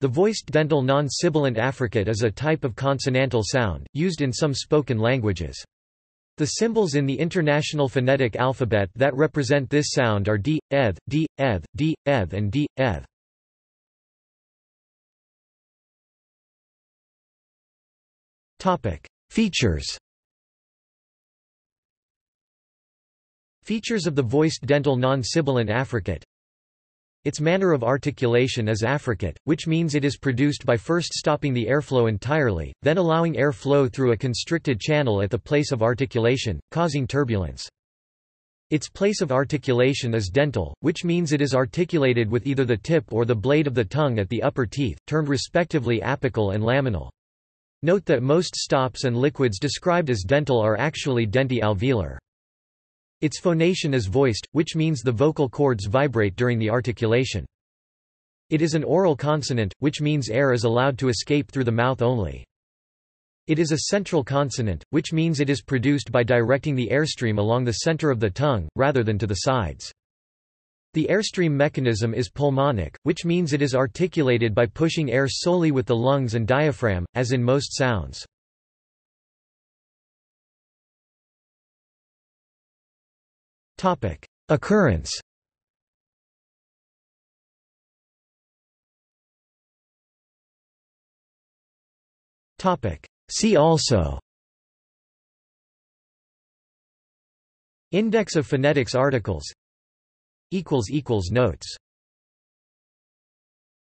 The voiced dental non-sibilant affricate is a type of consonantal sound, used in some spoken languages. The symbols in the International Phonetic Alphabet that represent this sound are d, eth, d, eth, d, eth and d, eth. Features Features of the voiced dental non-sibilant affricate Its manner of articulation is affricate, which means it is produced by first stopping the airflow entirely, then allowing air flow through a constricted channel at the place of articulation, causing turbulence. Its place of articulation is dental, which means it is articulated with either the tip or the blade of the tongue at the upper teeth, termed respectively apical and laminal. Note that most stops and liquids described as dental are actually denti-alveolar. Its phonation is voiced, which means the vocal cords vibrate during the articulation. It is an oral consonant, which means air is allowed to escape through the mouth only. It is a central consonant, which means it is produced by directing the airstream along the center of the tongue, rather than to the sides. The airstream mechanism is pulmonic, which means it is articulated by pushing air solely with the lungs and diaphragm, as in most sounds. Occurrence. Topic. See also. Index of phonetics articles. Notes